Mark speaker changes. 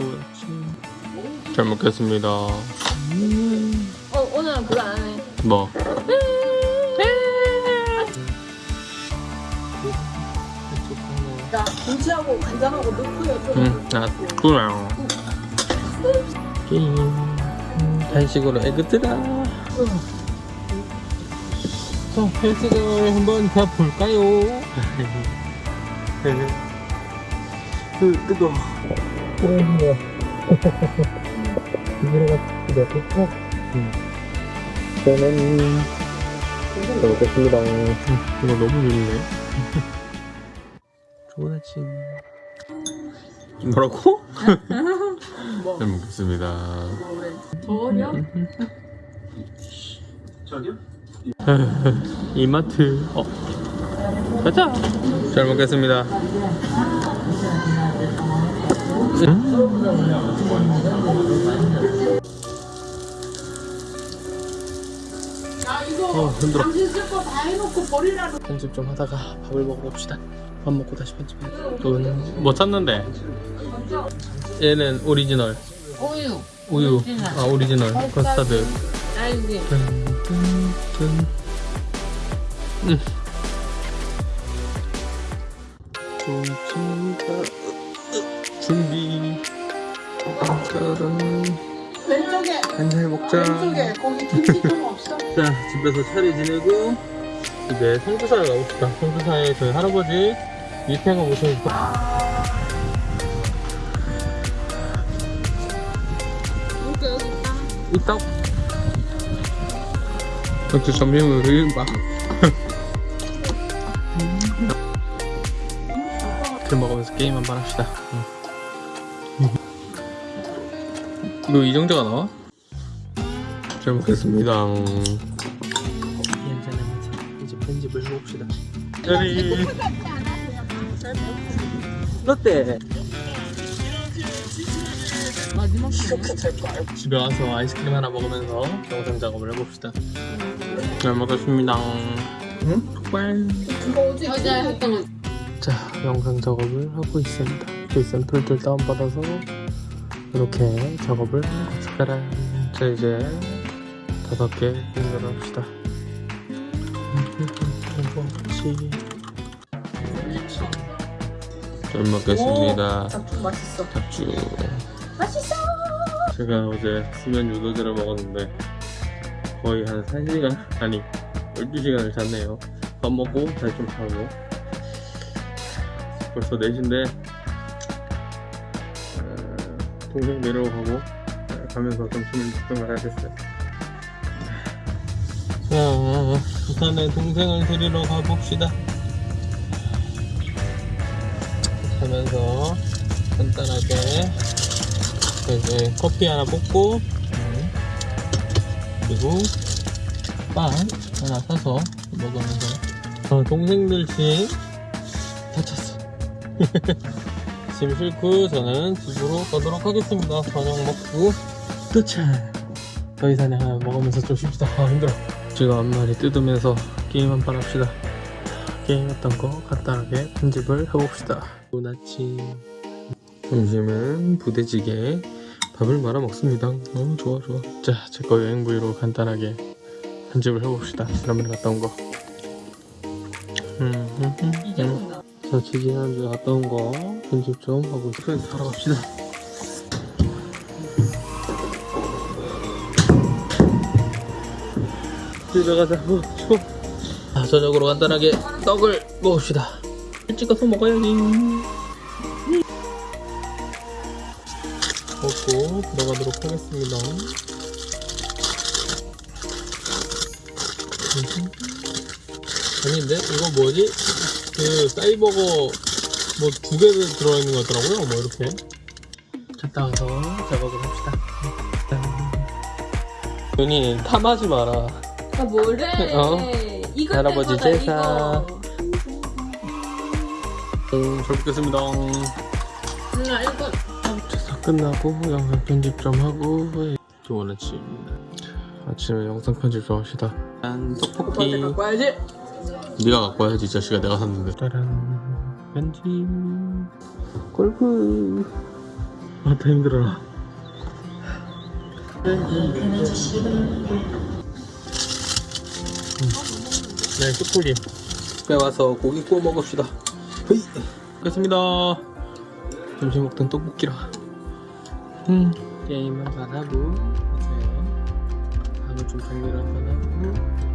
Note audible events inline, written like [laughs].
Speaker 1: 아침 잘 먹겠습니다
Speaker 2: 어 오늘은 그거 안 하네.
Speaker 1: 뭐?
Speaker 2: 자 김치하고 간장하고 넣고요. 좀.
Speaker 1: 응, 아, 그래요 게임 간식으로 에그트라 자, 헬스장을 한번 가볼까요? [laughs] 으, 뜨거워 뜨거워 들어갑니다 좋다 저는 잘 먹겠습니다. 이거 너무 좋네. 좋은 아침. 뭐라고?
Speaker 2: 뭐?
Speaker 1: 잘 먹겠습니다.
Speaker 2: 뭐래? 더워려?
Speaker 1: 이마트. 어. 가자. 잘 먹겠습니다 어, 힘들어. 편집 좀 하다가 밥을 먹으러 갑시다 밥 먹고 다시 편집해 이거는 뭐 찾는데 얘는 오리지널
Speaker 2: 우유.
Speaker 1: 우유
Speaker 2: 오리지널.
Speaker 1: 아 오리지널 커스타드
Speaker 2: 딸기.
Speaker 1: 짠짠짠 음. 준비. 짜란
Speaker 2: 왼쪽에.
Speaker 1: 한살 먹자.
Speaker 2: 왼쪽에. 거기 김치 [laughs] 좀 없어?
Speaker 1: 자 집에서 차례 지내고 이제 성주사에 가봅시다. 성주사에 저희 할아버지 오셔서
Speaker 2: 여기 여기 있다.
Speaker 1: 역시 점심을 흘린다 그 먹으면서 게임 한번 합시다. 응. 이거 이정재가 나와? 잘 먹겠습니다. 한잔하면서 이제 편집을 해봅시다. 짜리. 롯데
Speaker 2: 마지막
Speaker 1: 집에 와서 아이스크림 하나 먹으면서 영상 작업을 해봅시다. 잘 먹겠습니다. 응? 족발.
Speaker 2: 어제 했던.
Speaker 1: 자 영상 작업을 하고 있습니다. 그 샘플들 다운받아서 이렇게 작업을 특별한 자 이제 다섯 개 연결 합시다. 같이 잘 먹겠습니다.
Speaker 2: 좀 맛있어.
Speaker 1: 잡주
Speaker 2: 맛있어.
Speaker 1: 제가 어제 수면 유도제를 먹었는데 거의 한 3시간 아니 12시간을 잤네요. 밥 먹고 잘 좀 자고. 벌써 4시인데 동생 내려가고 어, 가면서 점심을 먹던 걸 해야겠어요. 자 부산에 동생을 데리러 가봅시다. 하면서 간단하게 이제 커피 하나 뽑고 음, 그리고 빵 하나 사서 먹으면서. 어, 동생들 짐 다쳤어 [laughs] 짐 싣고 저는 집으로 가도록 하겠습니다 저녁 먹고 도착 더 이상 하나 먹으면서 좀 쉽시다 아 힘들어 제가 앞머리 뜯으면서 게임 한판 합시다 게임 했던 거 간단하게 편집을 해봅시다 좋은 아침 점심은 부대찌개 밥을 말아 먹습니다. 어 좋아 좋아. 자, 제 거 여행 브이로그 간단하게 편집을 해봅시다. 지난번에 갔다 온 거. 음, 음, 음, 음. 자, 지난주에 갔다 온 거 편집 좀 하고 프렌즈 사러 갑시다. 집에 가자. 어, 추워. 자, 저녁으로 간단하게 떡을 먹읍시다. 일찍 가서 먹어야지. 먹고 들어가도록 하겠습니다. 음흠. 아닌데 이거 뭐지? 그 사이버거 뭐 두 개 들어있는 거 같더라고요. 뭐 이렇게 갔다 와서 작업을 합시다. 윤이 탐하지 마라.
Speaker 2: 아 뭐래?
Speaker 1: 어.
Speaker 2: 이거
Speaker 1: 할아버지 제사. 음, 잘 먹겠습니다.
Speaker 2: 응 이거
Speaker 1: 제사 끝나고 영상 편집 좀 하고 좋은 아침입니다. 아침에 영상 편집 좀 합시다. 짠 떡볶이.
Speaker 2: 오빠한테 갖고 와야지.
Speaker 1: 네가 갖고 와야지 이 자식아 내가 샀는데. 짜란 편집 골프. 아, 더 힘들어라. 네, 슈프림. 집에 와서 고기 구워 먹읍시다. 헤이. 끝습니다. 점심 먹던 떡볶이라. 음, 게임 한판 하고, 이제 밥을 좀 정리를 한판 하고,